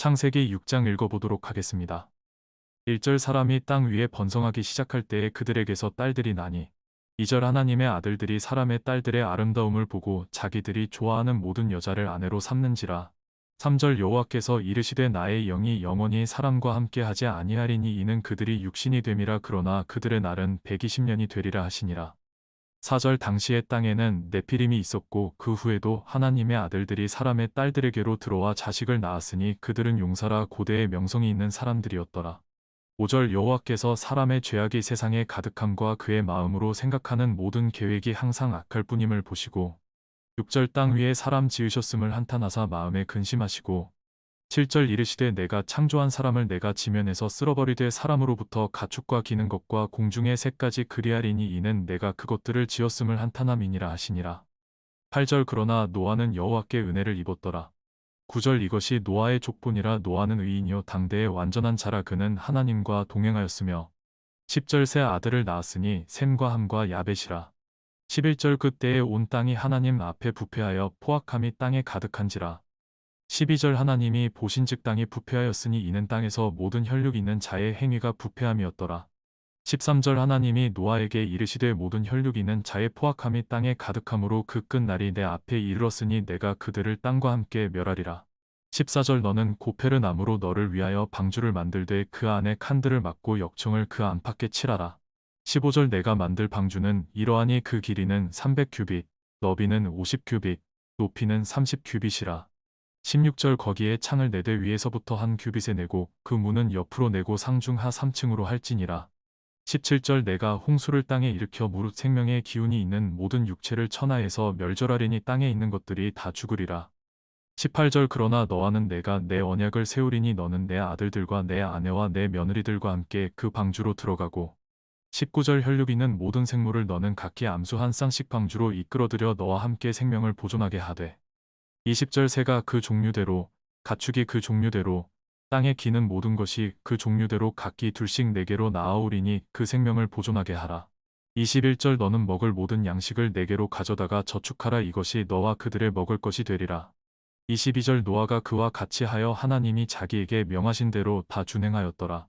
창세기 6장 읽어보도록 하겠습니다. 1절 사람이 땅 위에 번성하기 시작할 때에 그들에게서 딸들이 나니 2절 하나님의 아들들이 사람의 딸들의 아름다움을 보고 자기들이 좋아하는 모든 여자를 아내로 삼는지라 3절 여호와께서 이르시되 나의 영이 영원히 사람과 함께 하지 아니하리니 이는 그들이 육신이 됨이라 그러나 그들의 날은 120년이 되리라 하시니라 4절 당시의 땅에는 네피림이 있었고 그 후에도 하나님의 아들들이 사람의 딸들에게로 들어와 자식을 낳았으니 그들은 용사라 고대의 명성이 있는 사람들이었더라. 5절 여호와께서 사람의 죄악이 세상에 가득함과 그의 마음으로 생각하는 모든 계획이 항상 악할 뿐임을 보시고 6절 땅 위에 사람 지으셨음을 한탄하사 마음에 근심하시고 7절 이르시되 내가 창조한 사람을 내가 지면에서 쓸어버리되 사람으로부터 가축과 기는 것과 공중의 새까지 그리하리니 이는 내가 그것들을 지었음을 한탄함이니라 하시니라. 8절 그러나 노아는 여호와께 은혜를 입었더라. 9절 이것이 노아의 족본이라 노아는 의인이요 당대의 완전한 자라 그는 하나님과 동행하였으며 10절 새 아들을 낳았으니 셈과 함과 야벳이라. 11절 그때에 온 땅이 하나님 앞에 부패하여 포악함이 땅에 가득한지라. 12절 하나님이 보신즉 땅이 부패하였으니 이는 땅에서 모든 혈육 있는 자의 행위가 부패함이었더라. 13절 하나님이 노아에게 이르시되 모든 혈육 있는 자의 포악함이 땅에 가득함으로 그 끝날이 내 앞에 이르렀으니 내가 그들을 땅과 함께 멸하리라. 14절 너는 고페르 나무로 너를 위하여 방주를 만들되 그 안에 칸들을 막고 역청을 그 안팎에 칠하라. 15절 내가 만들 방주는 이러하니 그 길이는 300규빗, 너비는 50규빗, 높이는 30규빗이라. 16절 거기에 창을 네 대 위에서부터 한 규빗에 내고 그 문은 옆으로 내고 상중 하 3층으로 할지니라. 17절 내가 홍수를 땅에 일으켜 무릇 생명의 기운이 있는 모든 육체를 천하에서 멸절하리니 땅에 있는 것들이 다 죽으리라. 18절 그러나 너와는 내가 내 언약을 세우리니 너는 내 아들들과 내 아내와 내 며느리들과 함께 그 방주로 들어가고 19절 혈육 있는 모든 생물을 너는 각기 암수 한 쌍씩 방주로 이끌어들여 너와 함께 생명을 보존하게 하되 20절 새가 그 종류대로 가축이 그 종류대로 땅에 기는 모든 것이 그 종류대로 각기 둘씩 네 개로 나아오리니 그 생명을 보존하게 하라. 21절 너는 먹을 모든 양식을 네 개로 가져다가 저축하라 이것이 너와 그들의 먹을 것이 되리라. 22절 노아가 그와 같이 하여 하나님이 자기에게 명하신 대로 다 준행하였더라.